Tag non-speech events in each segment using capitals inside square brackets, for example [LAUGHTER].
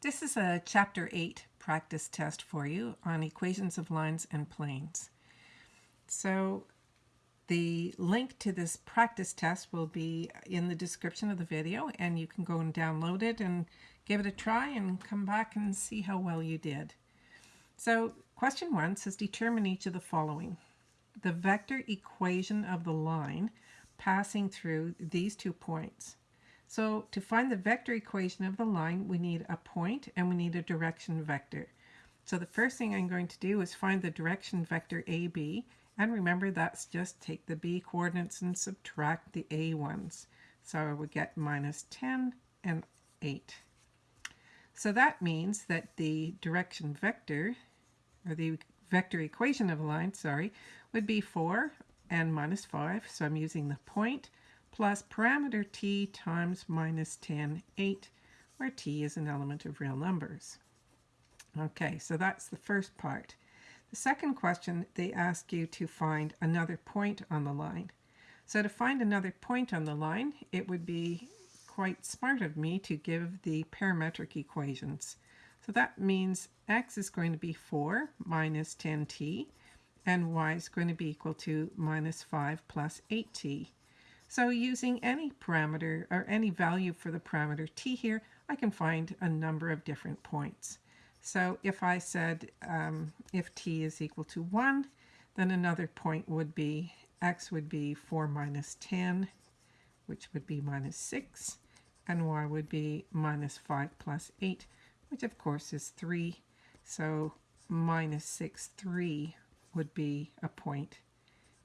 This is a Chapter 8 practice test for you on equations of lines and planes. So the link to this practice test will be in the description of the video and you can go and download it and give it a try and come back and see how well you did. So question one says determine each of the following. The vector equation of the line passing through these two points. So to find the vector equation of the line, we need a point and we need a direction vector. So the first thing I'm going to do is find the direction vector AB. And remember, that's just take the B coordinates and subtract the A ones. So I would get minus 10 and 8. So that means that the direction vector, or the vector equation of a line, sorry, would be 4 and minus 5. So I'm using the point plus parameter t times minus 10, 8, where t is an element of real numbers. Okay, so that's the first part. The second question, they ask you to find another point on the line. So to find another point on the line, it would be quite smart of me to give the parametric equations. So that means x is going to be 4 minus 10t, and y is going to be equal to minus 5 plus 8t. So using any parameter or any value for the parameter t here, I can find a number of different points. So if I said um, if t is equal to 1, then another point would be x would be 4 minus 10, which would be minus 6, and y would be minus 5 plus 8, which of course is 3. So minus 6, 3 would be a point,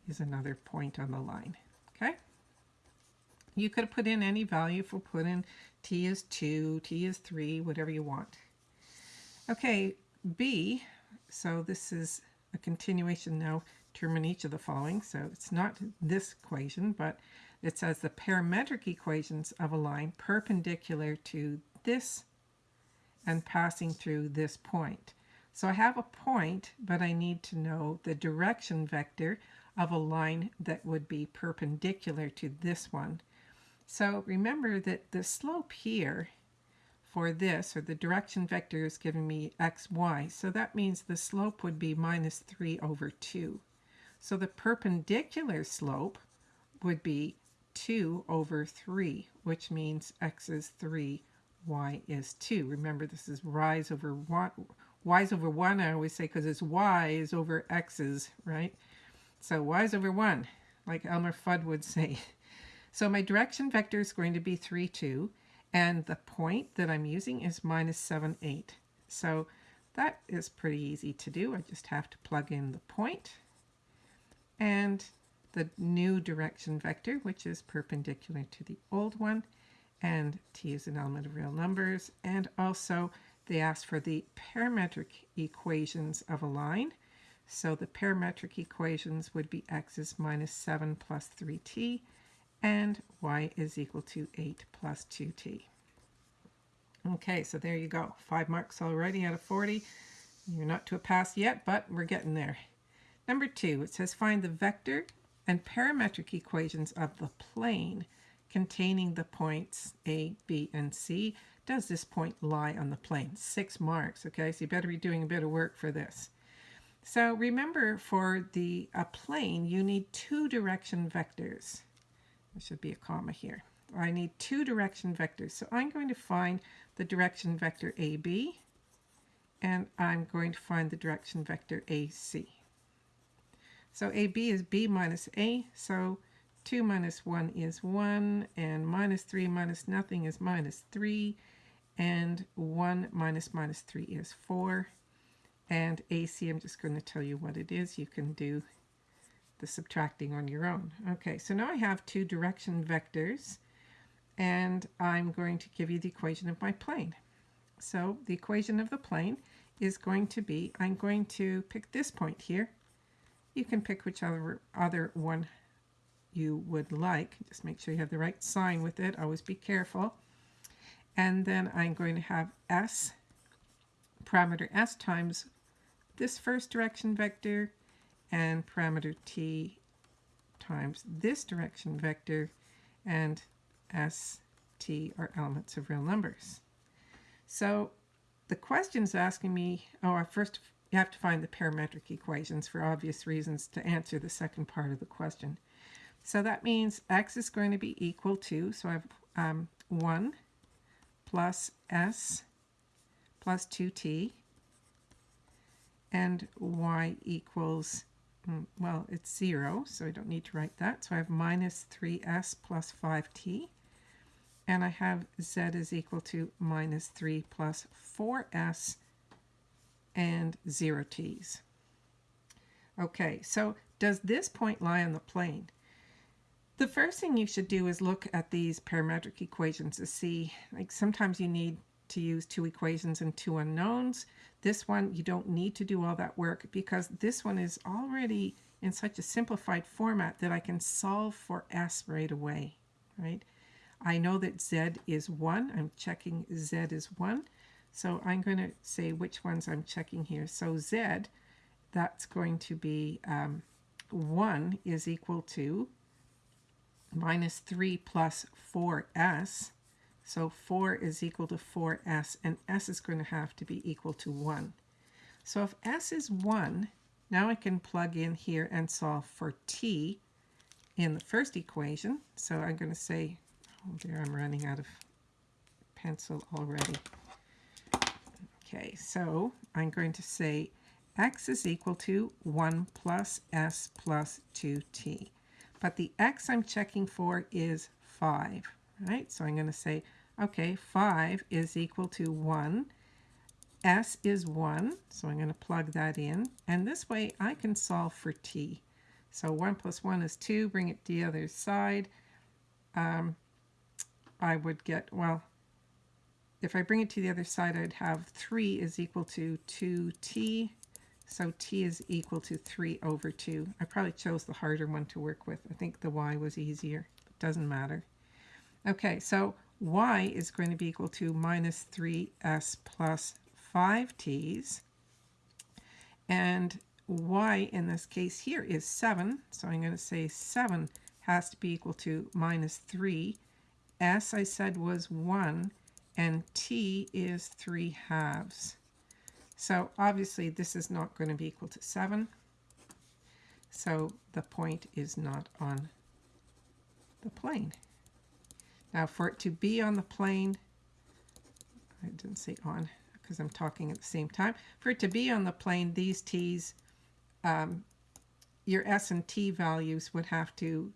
is another point on the line. Okay? You could put in any value. for we put in t is 2, t is 3, whatever you want. Okay, b, so this is a continuation now, determine each of the following. So it's not this equation, but it says the parametric equations of a line perpendicular to this and passing through this point. So I have a point, but I need to know the direction vector of a line that would be perpendicular to this one. So remember that the slope here for this, or the direction vector is giving me x, y. So that means the slope would be minus 3 over 2. So the perpendicular slope would be 2 over 3, which means x is 3, y is 2. Remember, this is rise over 1. y is over 1, I always say, because it's y is over x's, right? So y is over 1, like Elmer Fudd would [LAUGHS] say. So my direction vector is going to be 3, 2, and the point that I'm using is minus 7, 8. So that is pretty easy to do. I just have to plug in the point and the new direction vector, which is perpendicular to the old one, and t is an element of real numbers, and also they ask for the parametric equations of a line. So the parametric equations would be x is minus 7 plus 3t, and y is equal to 8 plus 2t. Okay, so there you go. Five marks already out of 40. You're not to a pass yet, but we're getting there. Number two, it says find the vector and parametric equations of the plane containing the points A, B, and C. Does this point lie on the plane? Six marks, okay? So you better be doing a bit of work for this. So remember, for the a plane, you need two direction vectors. There should be a comma here. I need two direction vectors. So I'm going to find the direction vector AB, and I'm going to find the direction vector AC. So AB is B minus A, so 2 minus 1 is 1, and minus 3 minus nothing is minus 3, and 1 minus minus 3 is 4. And AC, I'm just going to tell you what it is. You can do the subtracting on your own. Okay, so now I have two direction vectors and I'm going to give you the equation of my plane. So the equation of the plane is going to be, I'm going to pick this point here. You can pick whichever other one you would like. Just make sure you have the right sign with it. Always be careful. And then I'm going to have S, parameter S times this first direction vector and parameter t times this direction vector and s, t are elements of real numbers. So the question is asking me, oh, first you have to find the parametric equations for obvious reasons to answer the second part of the question. So that means x is going to be equal to, so I have um, 1 plus s plus 2t and y equals, Mm, well, it's 0, so I don't need to write that. So I have minus 3s plus 5t. And I have z is equal to minus 3 plus 4s and 0 t's. Okay, so does this point lie on the plane? The first thing you should do is look at these parametric equations to see, like sometimes you need to use two equations and two unknowns. This one, you don't need to do all that work because this one is already in such a simplified format that I can solve for s right away, right? I know that z is 1. I'm checking z is 1. So I'm going to say which ones I'm checking here. So z, that's going to be um, 1 is equal to minus 3 plus 4s. So 4 is equal to 4s, and s is going to have to be equal to 1. So if s is 1, now I can plug in here and solve for t in the first equation. So I'm going to say, oh there, I'm running out of pencil already. Okay, so I'm going to say x is equal to 1 plus s plus 2t. But the x I'm checking for is 5, right? So I'm going to say, okay, 5 is equal to 1. s is 1, so I'm going to plug that in. And this way I can solve for t. So 1 plus 1 is 2. Bring it to the other side. Um, I would get, well, if I bring it to the other side, I'd have 3 is equal to 2t. So t is equal to 3 over 2. I probably chose the harder one to work with. I think the y was easier. It doesn't matter. Okay, so y is going to be equal to minus 3s plus 5t's. And y in this case here is 7. So I'm going to say 7 has to be equal to minus 3. s I said was 1 and t is 3 halves. So obviously this is not going to be equal to 7. So the point is not on the plane. Now for it to be on the plane, I didn't say on because I'm talking at the same time. For it to be on the plane, these t's, um, your s and t values would have to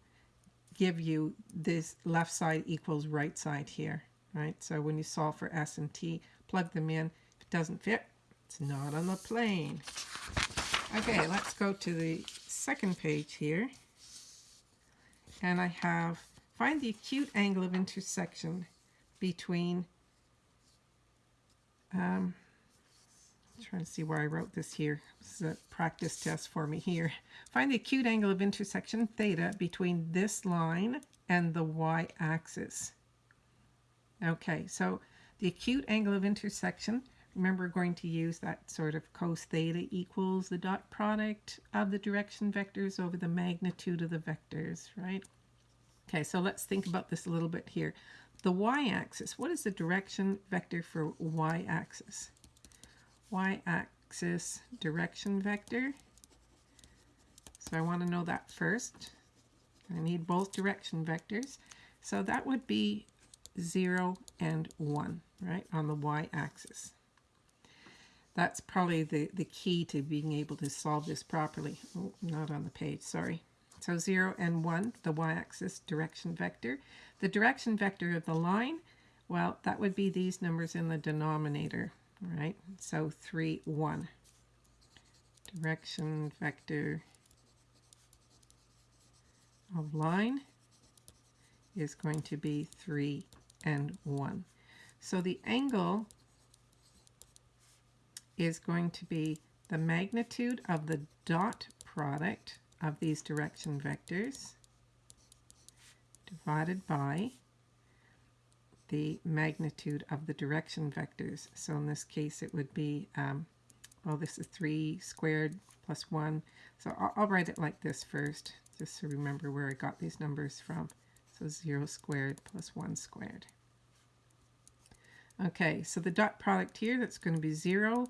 give you this left side equals right side here right? So when you solve for S and T, plug them in. If it doesn't fit, it's not on the plane. Okay, let's go to the second page here. And I have, find the acute angle of intersection between, um, I'm trying to see where I wrote this here. This is a practice test for me here. Find the acute angle of intersection theta between this line and the y-axis. Okay, so the acute angle of intersection, remember we're going to use that sort of cos theta equals the dot product of the direction vectors over the magnitude of the vectors, right? Okay, so let's think about this a little bit here. The y-axis, what is the direction vector for y-axis? Y-axis direction vector. So I want to know that first. I need both direction vectors. So that would be 0, and 1, right, on the y-axis. That's probably the, the key to being able to solve this properly. Oh, not on the page, sorry. So 0 and 1, the y-axis direction vector. The direction vector of the line, well, that would be these numbers in the denominator, right? So 3, 1. Direction vector of line is going to be 3, and 1. So the angle is going to be the magnitude of the dot product of these direction vectors divided by the magnitude of the direction vectors. So in this case it would be, um, well this is 3 squared plus 1. So I'll, I'll write it like this first, just to remember where I got these numbers from. So 0 squared plus 1 squared. Okay, so the dot product here, that's going to be 0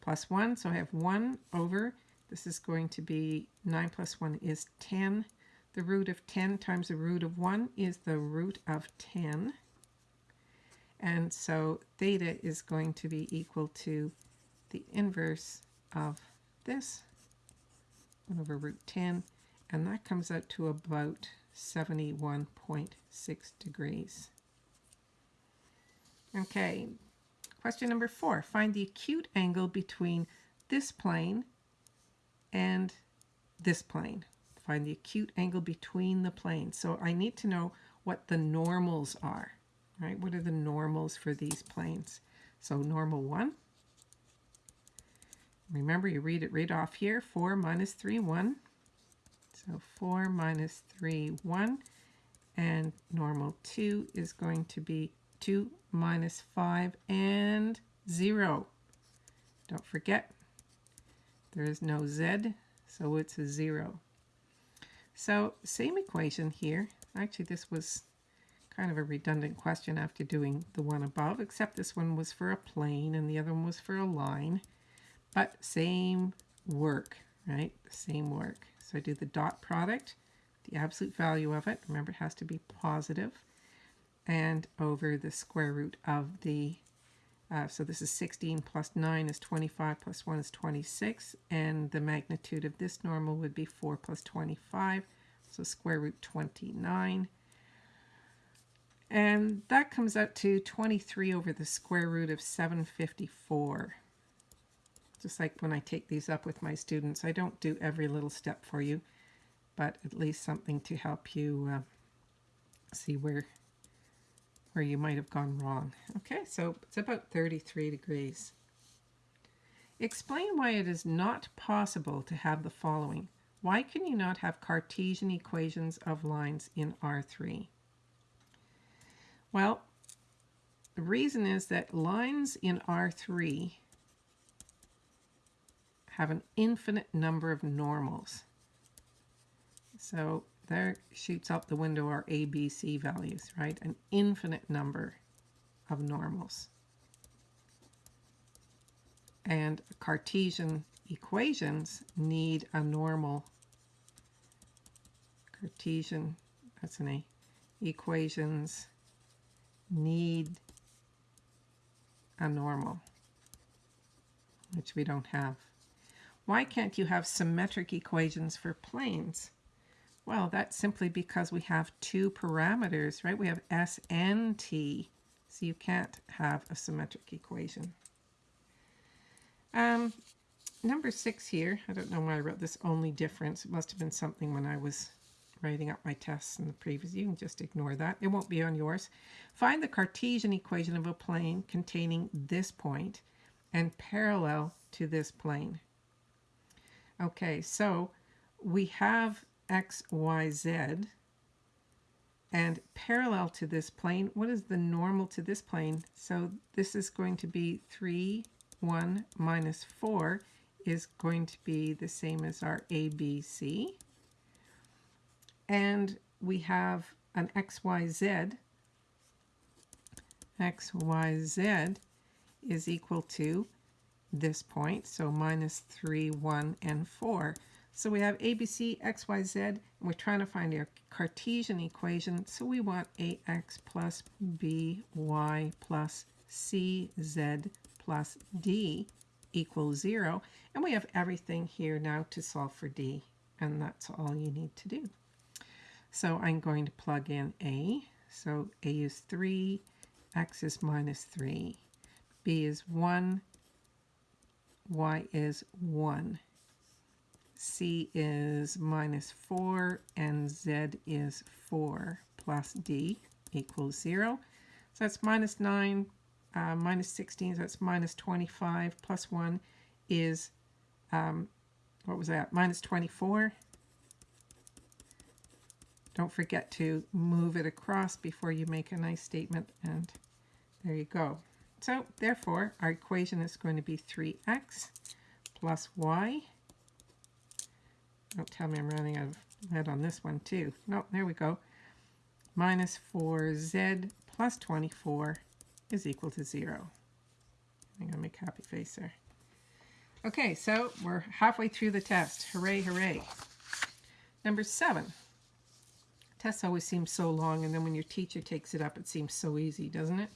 plus 1. So I have 1 over, this is going to be 9 plus 1 is 10. The root of 10 times the root of 1 is the root of 10. And so theta is going to be equal to the inverse of this, 1 over root 10, and that comes out to about 71.6 degrees. Okay, question number four. Find the acute angle between this plane and this plane. Find the acute angle between the planes. So I need to know what the normals are, right? What are the normals for these planes? So normal 1. Remember, you read it right off here. 4 minus 3, 1. So 4 minus 3, 1. And normal 2 is going to be 2 minus 5 and 0. Don't forget, there is no z, so it's a 0. So same equation here. Actually, this was kind of a redundant question after doing the one above, except this one was for a plane and the other one was for a line. But same work, right? Same work. So I do the dot product, the absolute value of it. Remember, it has to be positive and over the square root of the, uh, so this is 16 plus 9 is 25 plus 1 is 26, and the magnitude of this normal would be 4 plus 25, so square root 29. And that comes out to 23 over the square root of 754. Just like when I take these up with my students, I don't do every little step for you, but at least something to help you uh, see where where you might have gone wrong. Okay, so it's about 33 degrees. Explain why it is not possible to have the following. Why can you not have Cartesian equations of lines in R3? Well, the reason is that lines in R3 have an infinite number of normals. So there shoots out the window our ABC values, right? An infinite number of normals. And Cartesian equations need a normal. Cartesian, that's an A, equations need a normal, which we don't have. Why can't you have symmetric equations for planes? Well, that's simply because we have two parameters, right? We have S and T, so you can't have a symmetric equation. Um, number six here, I don't know why I wrote this only difference. It must have been something when I was writing up my tests in the previous. You can just ignore that. It won't be on yours. Find the Cartesian equation of a plane containing this point and parallel to this plane. Okay, so we have x, y, z. And parallel to this plane, what is the normal to this plane? So this is going to be 3, 1 minus 4 is going to be the same as our ABC. And we have an XYZ. XYZ is equal to this point, so minus 3, 1, and 4. So we have ABC, X, Y, Z, and we're trying to find our Cartesian equation. So we want AX plus BY plus CZ plus D equals 0. And we have everything here now to solve for D. And that's all you need to do. So I'm going to plug in A. So A is 3, X is minus 3, B is 1, Y is 1. C is minus 4 and Z is 4 plus D equals 0. So that's minus 9, uh, minus 16, so that's minus 25, plus 1 is, um, what was that, minus 24. Don't forget to move it across before you make a nice statement, and there you go. So therefore, our equation is going to be 3x plus y don't tell me I'm running out of lead on this one too. No, there we go. Minus 4z plus 24 is equal to 0. I'm going to make happy face there. Okay, so we're halfway through the test. Hooray, hooray. Number 7. Tests always seem so long, and then when your teacher takes it up, it seems so easy, doesn't it?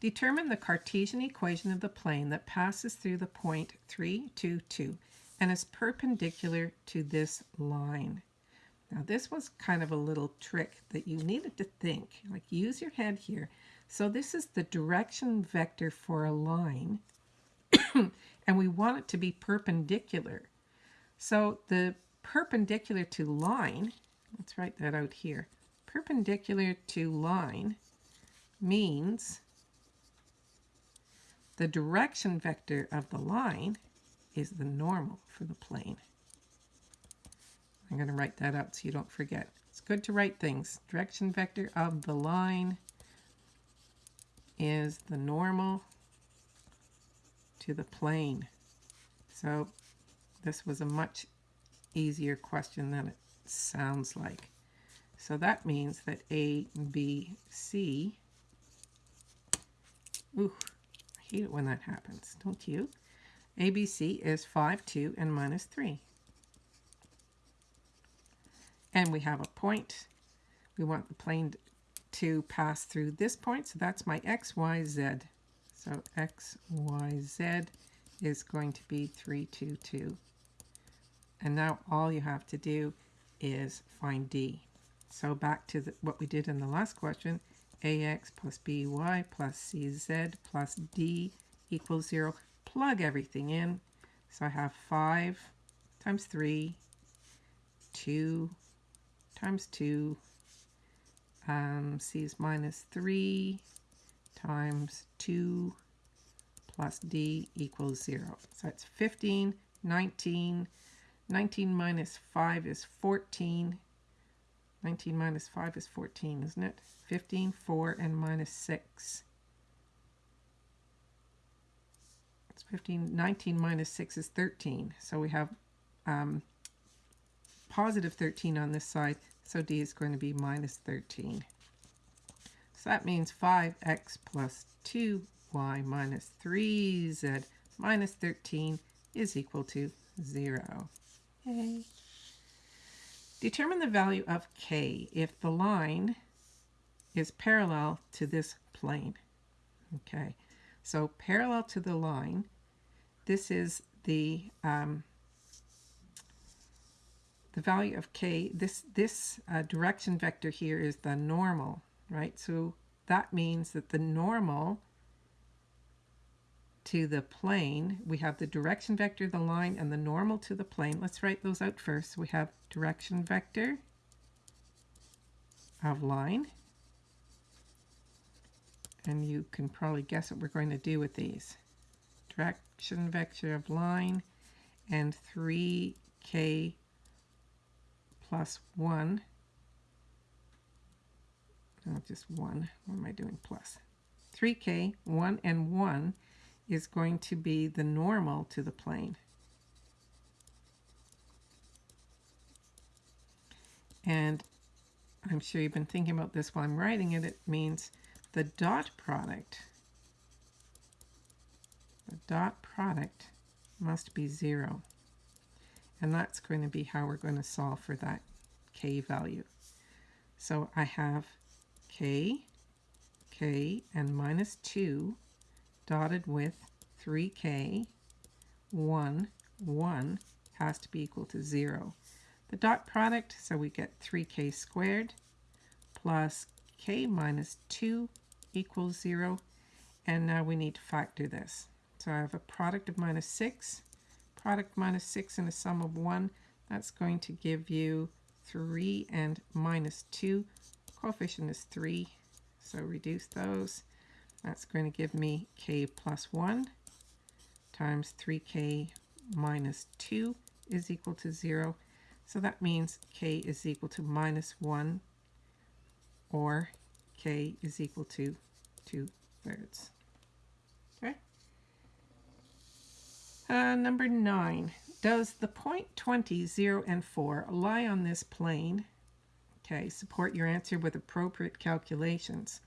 Determine the Cartesian equation of the plane that passes through the point 3, 2, 2 and is perpendicular to this line. Now this was kind of a little trick that you needed to think, like use your head here. So this is the direction vector for a line [COUGHS] and we want it to be perpendicular. So the perpendicular to line, let's write that out here, perpendicular to line means the direction vector of the line is the normal for the plane. I'm going to write that out so you don't forget. It's good to write things. Direction vector of the line is the normal to the plane. So this was a much easier question than it sounds like. So that means that A, B, C, ooh, I hate it when that happens, don't you? ABC is 5, 2, and minus 3. And we have a point. We want the plane to pass through this point, so that's my x, y, z. So x, y, z is going to be 3, 2, 2. And now all you have to do is find d. So back to the, what we did in the last question, ax plus by plus cz plus d equals 0 plug everything in. So I have 5 times 3, 2 times 2, um, c is minus 3 times 2 plus d equals 0. So it's 15, 19, 19 minus 5 is 14. 19 minus 5 is 14, isn't it? 15, 4, and minus 6 It's 15. 19 minus 6 is 13. So we have um, positive 13 on this side. So D is going to be minus 13. So that means 5x plus 2y minus 3z minus 13 is equal to 0. Yay. Determine the value of k if the line is parallel to this plane. Okay, so parallel to the line, this is the um, the value of k. This this uh, direction vector here is the normal, right? So that means that the normal to the plane, we have the direction vector, the line, and the normal to the plane. Let's write those out first. We have direction vector of line and you can probably guess what we're going to do with these. Direction vector of line and 3k plus 1. No, just 1. What am I doing? Plus. 3k, 1 and 1 is going to be the normal to the plane. And I'm sure you've been thinking about this while I'm writing it. It means the dot product, the dot product must be 0. And that's going to be how we're going to solve for that k value. So I have k, k, and minus 2 dotted with 3k, 1, 1 has to be equal to 0. The dot product, so we get 3k squared plus k minus 2 equals 0. And now we need to factor this. So I have a product of minus 6, product minus 6 and a sum of 1. That's going to give you 3 and minus 2. Coefficient is 3, so reduce those. That's going to give me k plus 1 times 3k minus 2 is equal to 0. So that means k is equal to minus 1 or k is equal to 2 thirds. Okay. Uh, number 9. Does the point 20, 0, and 4 lie on this plane? Okay, support your answer with appropriate calculations.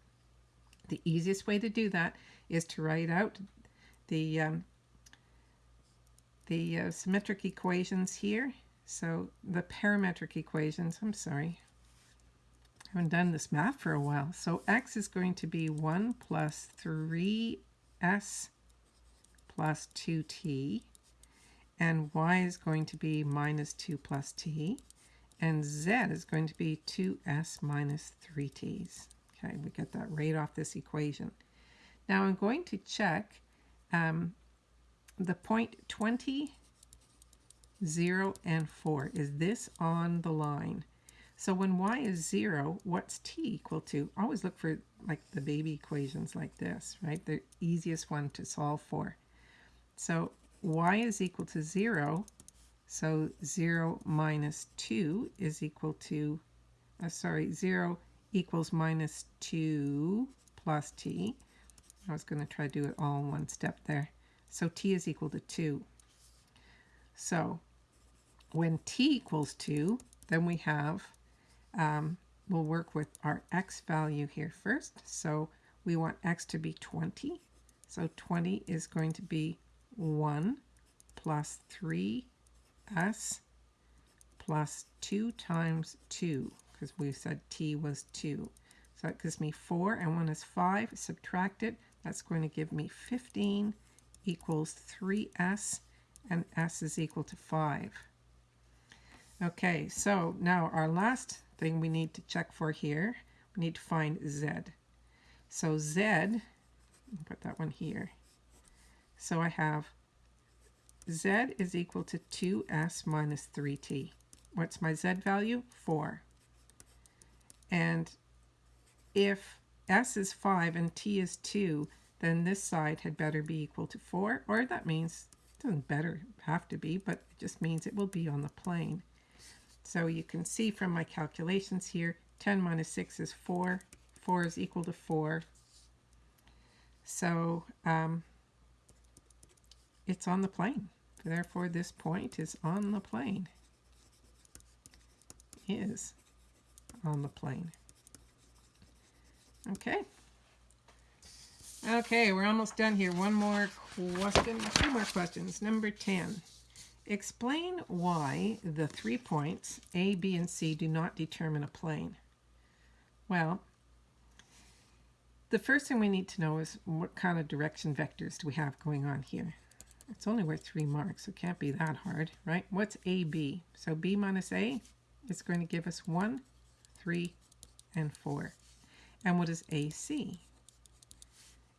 The easiest way to do that is to write out the um, the uh, symmetric equations here. So the parametric equations, I'm sorry, I haven't done this math for a while. So x is going to be 1 plus 3s plus 2t, and y is going to be minus 2 plus t, and z is going to be 2s minus 3t's. Okay, we get that right off this equation. Now I'm going to check um, the point 20, 0, and 4. Is this on the line? So when y is 0, what's t equal to? Always look for like the baby equations like this, right? The easiest one to solve for. So y is equal to 0, so 0 minus 2 is equal to, uh, sorry, 0 equals minus 2 plus t. I was going to try to do it all in one step there. So t is equal to 2. So when t equals 2, then we have, um, we'll work with our x value here first. So we want x to be 20. So 20 is going to be 1 plus 3s plus 2 times 2, because we said t was 2. So that gives me 4, and 1 is 5. Subtract it. That's going to give me 15 equals 3s, and s is equal to 5. Okay, so now our last thing we need to check for here, we need to find z. So z, put that one here. So I have z is equal to 2s minus 3t. What's my z value? 4. And if s is 5 and t is 2, then this side had better be equal to 4, or that means, it doesn't better have to be, but it just means it will be on the plane. So you can see from my calculations here, 10 minus 6 is 4. 4 is equal to 4. So um, it's on the plane. Therefore, this point is on the plane. Is on the plane. Okay. Okay, we're almost done here. One more question, two more questions. Number 10. Explain why the three points A, B, and C do not determine a plane. Well, the first thing we need to know is what kind of direction vectors do we have going on here. It's only worth three marks, so it can't be that hard, right? What's AB? So B minus A is going to give us 1, 3, and 4. And what is AC?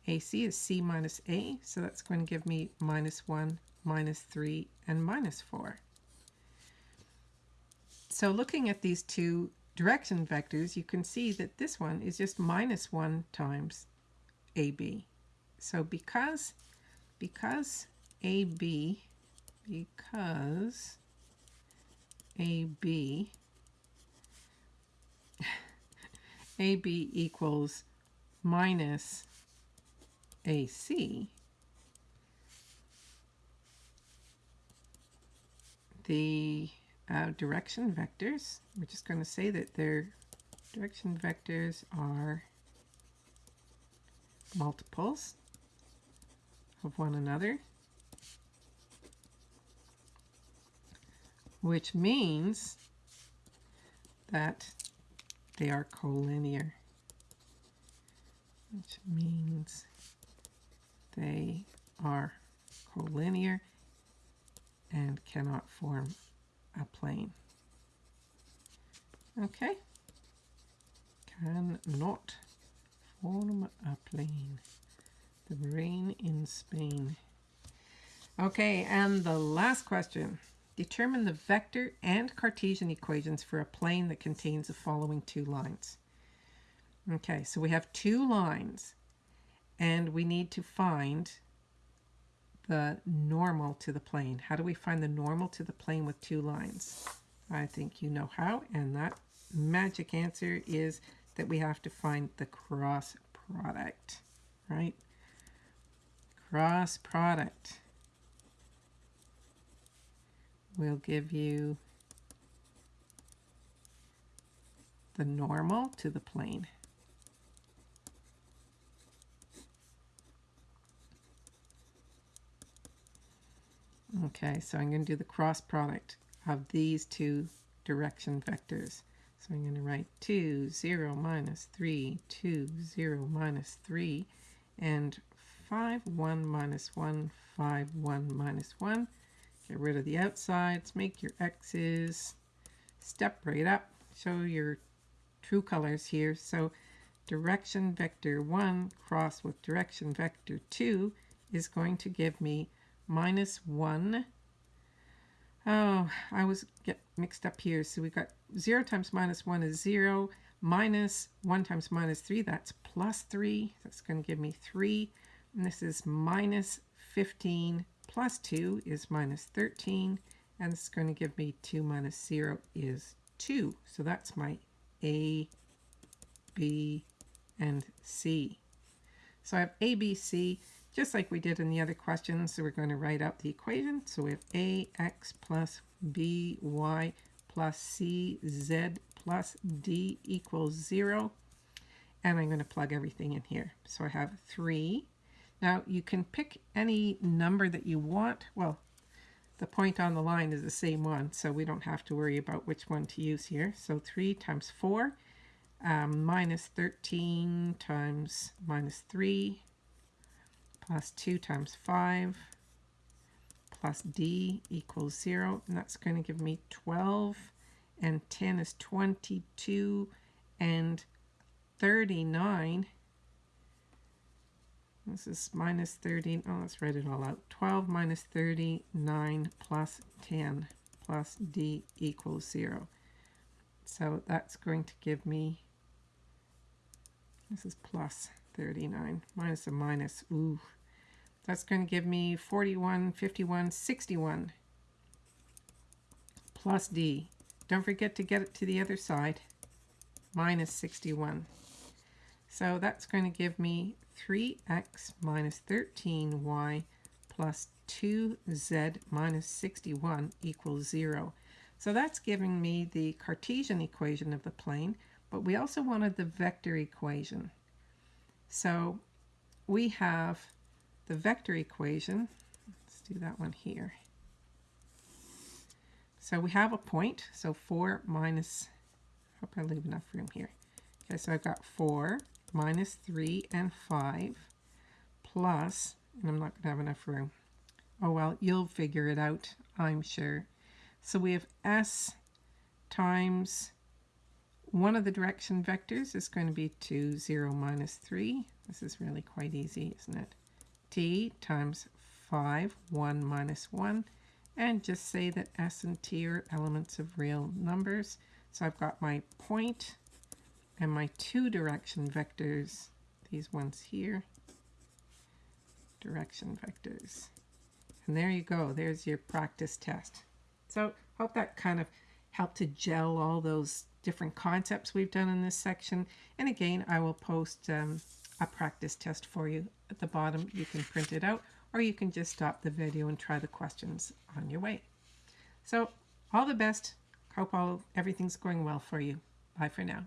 AC is C minus A, so that's going to give me minus 1, minus 3, and minus 4. So looking at these two direction vectors, you can see that this one is just minus 1 times AB. So because, because AB, because AB, AB equals minus AC, the uh, direction vectors, we're just going to say that their direction vectors are multiples of one another, which means that they are collinear, which means they are collinear and cannot form a plane. Okay, cannot form a plane. The rain in Spain. Okay, and the last question. Determine the vector and Cartesian equations for a plane that contains the following two lines. Okay, so we have two lines and we need to find the normal to the plane. How do we find the normal to the plane with two lines? I think you know how, and that magic answer is that we have to find the cross product, right? Cross product we'll give you the normal to the plane. Okay, so I'm going to do the cross product of these two direction vectors. So I'm going to write 2, 0, minus 3, 2, 0, minus 3, and 5, 1, minus 1, 5, 1, minus 1, Get rid of the outsides, make your x's, step right up, show your true colors here. So direction vector 1 cross with direction vector 2 is going to give me minus 1. Oh, I was get mixed up here. So we got 0 times minus 1 is 0. Minus 1 times minus 3, that's plus 3. That's going to give me 3. And this is minus 15 plus 2 is minus 13. And it's going to give me 2 minus 0 is 2. So that's my A, B, and C. So I have A, B, C, just like we did in the other questions. So we're going to write out the equation. So we have AX plus BY plus CZ plus D equals 0. And I'm going to plug everything in here. So I have 3. Now you can pick any number that you want. Well, the point on the line is the same one, so we don't have to worry about which one to use here. So 3 times 4 um, minus 13 times minus 3 plus 2 times 5 plus d equals 0 and that's going to give me 12 and 10 is 22 and 39 this is minus 30 oh let's write it all out 12 minus 39 plus 10 plus d equals 0 so that's going to give me this is plus 39 minus a minus. Ooh. That's going to give me 41, 51, 61 plus D. Don't forget to get it to the other side. Minus 61. So that's going to give me 3x minus 13y plus 2z minus 61 equals 0. So that's giving me the Cartesian equation of the plane but we also wanted the vector equation. So we have the vector equation. Let's do that one here. So we have a point, so 4 minus, hope I leave enough room here. Okay, so I've got 4 minus 3 and 5 plus, and I'm not going to have enough room. Oh well, you'll figure it out, I'm sure. So we have s times one of the direction vectors is going to be 2, 0, minus 3. This is really quite easy, isn't it? t times 5, 1 minus 1. And just say that s and t are elements of real numbers. So I've got my point and my two direction vectors, these ones here, direction vectors. And there you go. There's your practice test. So hope that kind of helped to gel all those different concepts we've done in this section. And again, I will post um, a practice test for you at the bottom. You can print it out or you can just stop the video and try the questions on your way. So all the best. Hope all everything's going well for you. Bye for now.